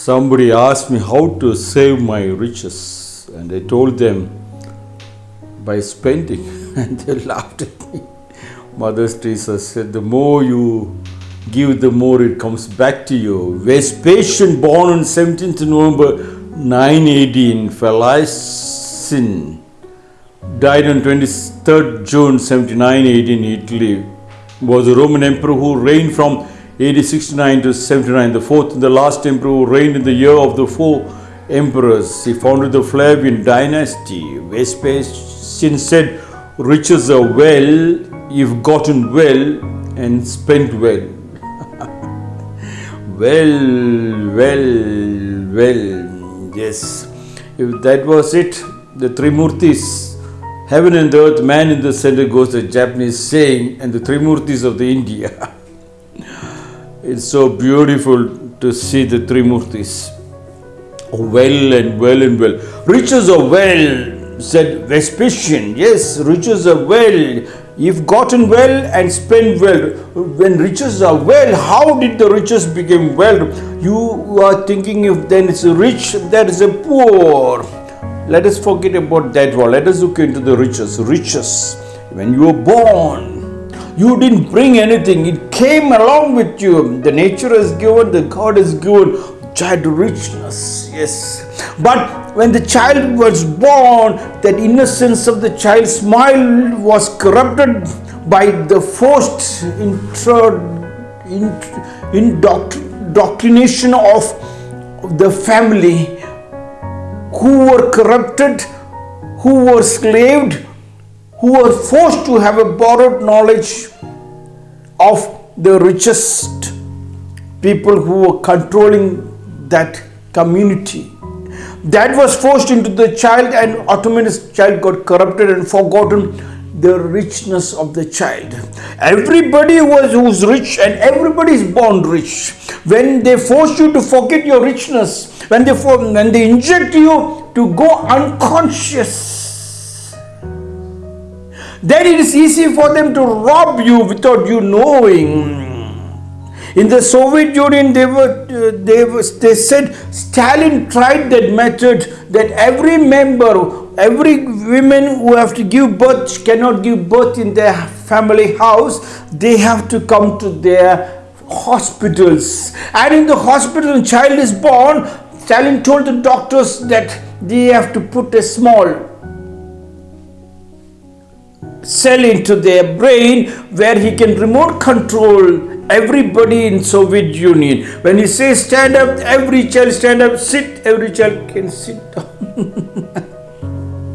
somebody asked me how to save my riches, and I told them by spending, and they laughed at me. Mother Teresa said, The more you give, the more it comes back to you. Vespasian, born on 17th November 918, Falicin, died on 23rd June 79 in Italy, was a Roman emperor who reigned from AD 69 to 79, the fourth and the last emperor who reigned in the year of the four emperors. He founded the Flavian dynasty. Vespasian said, Riches are well if gotten well and spent well. well, well, well. Yes. If that was it, the Trimurtis Heaven and earth, man in the center goes the Japanese saying, and the Trimurtis of the India. it's so beautiful to see the three Trimurtis. Well and well and well. Riches are well, said Vespasian. Yes, riches are well. You've gotten well and spent well. When riches are well, how did the riches become well? You are thinking if then it's rich, there is a poor. Let us forget about that one. Let us look into the riches. Riches. When you were born, you didn't bring anything. It came along with you. The nature has given, the God has given child richness. Yes. But when the child was born, that innocence of the child's smile was corrupted by the forced intro, indoctrination of the family who were corrupted, who were slaved, who were forced to have a borrowed knowledge of the richest people who were controlling that community. That was forced into the child, and automatically child got corrupted and forgotten the richness of the child. Everybody was who's rich and everybody is born rich. When they force you to forget your richness, when they when they inject you to go unconscious, then it is easy for them to rob you without you knowing. In the Soviet Union, they were uh, they were, they said Stalin tried that method that every member every women who have to give birth cannot give birth in their family house they have to come to their hospitals and in the hospital when child is born Stalin told the doctors that they have to put a small cell into their brain where he can remote control everybody in Soviet Union. When he says stand up, every child stand up, sit, every child can sit down.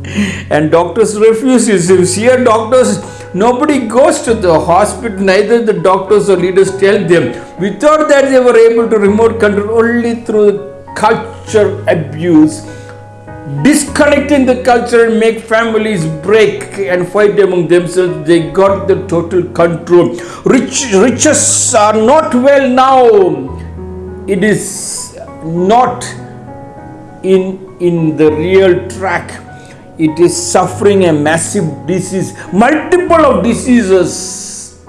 and doctors refuse it. Here doctors, nobody goes to the hospital, neither the doctors or leaders tell them. Without that they were able to remote control only through culture abuse. Disconnecting the culture and make families break and fight among themselves. They got the total control. Rich, riches are not well now. It is not in in the real track it is suffering a massive disease, multiple of diseases.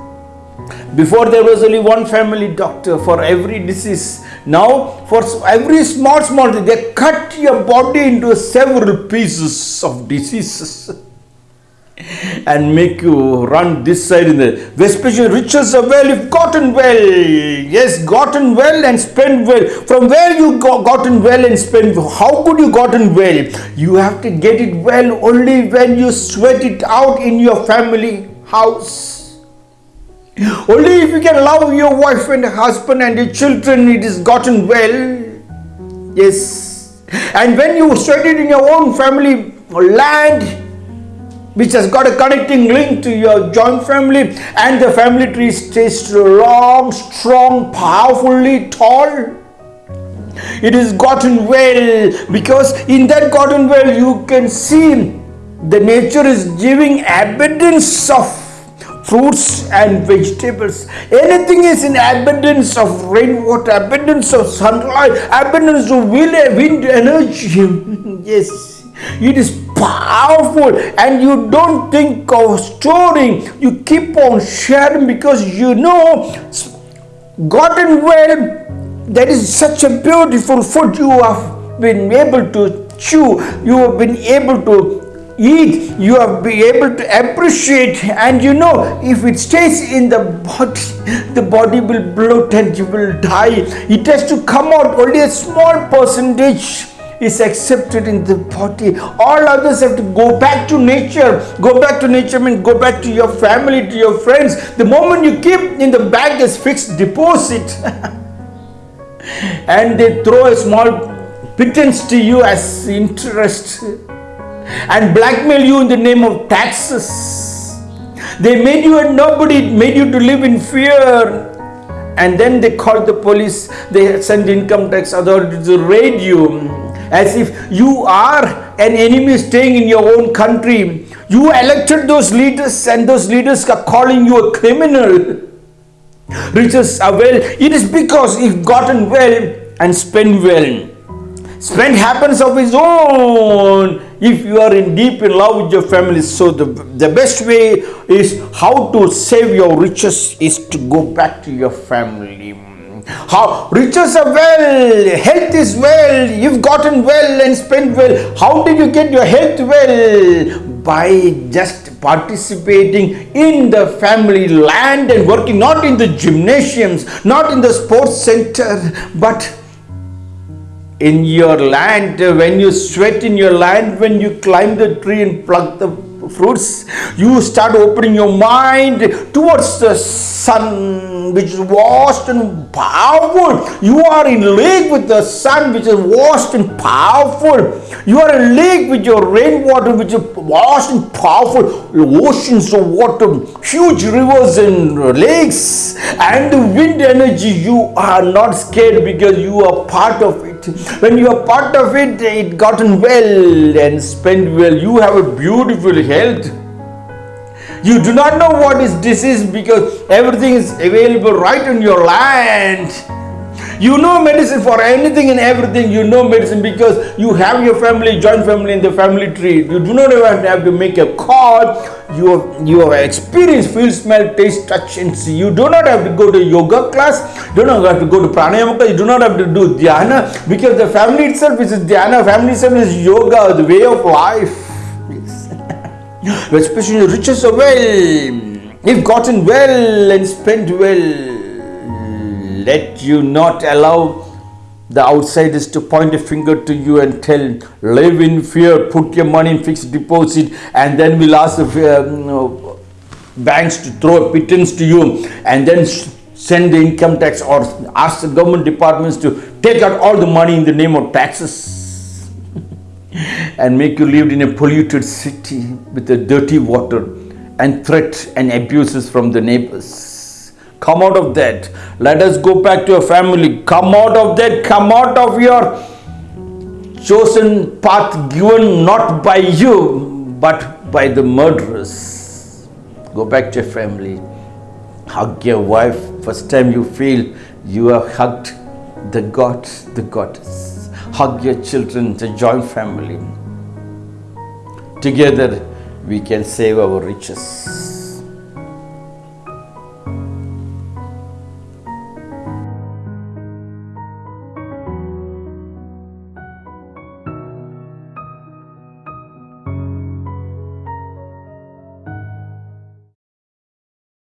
Before there was only one family doctor for every disease. Now for every small, small, thing, they cut your body into several pieces of diseases. and make you run this side in the Vespasian riches are well if gotten well. Yes, gotten well and spent well. From where you got gotten well and spent how could you gotten well? You have to get it well only when you sweat it out in your family house. Only if you can love your wife and husband and your children, it is gotten well. Yes. And when you it in your own family land, which has got a connecting link to your joint family and the family tree stays long, strong, powerfully tall. It is gotten well because in that gotten well you can see the nature is giving abundance of fruits and vegetables. Anything is in abundance of rainwater, abundance of sunlight, abundance of wind energy. yes. It is powerful and you don't think of storing. You keep on sharing because you know gotten well that is such a beautiful food you have been able to chew, you have been able to eat, you have been able to appreciate, and you know, if it stays in the body, the body will bloat and you will die. It has to come out only a small percentage is accepted in the body. All others have to go back to nature. Go back to nature means go back to your family, to your friends. The moment you keep in the bank as fixed deposit, and they throw a small pittance to you as interest and blackmail you in the name of taxes. They made you a nobody, made you to live in fear. And then they called the police, they sent income tax authorities to raid you as if you are an enemy staying in your own country. You elected those leaders, and those leaders are calling you a criminal. Riches are well, it is because you've gotten well and spent well. Spend happens of his own if you are in deep in love with your family. So the, the best way is how to save your riches is to go back to your family. How riches are well, health is well, you've gotten well and spent well. How did you get your health well? By just participating in the family land and working not in the gymnasiums, not in the sports center, but in your land, when you sweat in your land, when you climb the tree and pluck the fruits, you start opening your mind towards the sun, which is vast and powerful. You are in league with the sun, which is vast and powerful. You are in league with your rainwater, which is vast and powerful. Oceans of water, huge rivers and lakes, and the wind energy. You are not scared because you are part of it when you are part of it, it gotten well and spent well. You have a beautiful health. You do not know what is disease because everything is available right in your land. You know medicine for anything and everything. You know medicine because you have your family, joint family in the family tree. You do not even have to make a call. You you have experience, feel, smell, taste, touch, and see. You do not have to go to yoga class. You do not have to go to pranayama class. You do not have to do dhyana because the family itself is dhyana. Family itself is yoga, the way of life. Yes. Especially riches are well, if gotten well and spent well let you not allow the outsiders to point a finger to you and tell, live in fear, put your money in fixed deposit, and then we'll ask the um, banks to throw a pittance to you, and then send the income tax or ask the government departments to take out all the money in the name of taxes and make you live in a polluted city with a dirty water and threat and abuses from the neighbors. Come out of that. Let us go back to your family. Come out of that. Come out of your chosen path given not by you but by the murderers. Go back to your family. Hug your wife. First time you feel you have hugged the God, the goddess. Hug your children, the joint family. Together we can save our riches.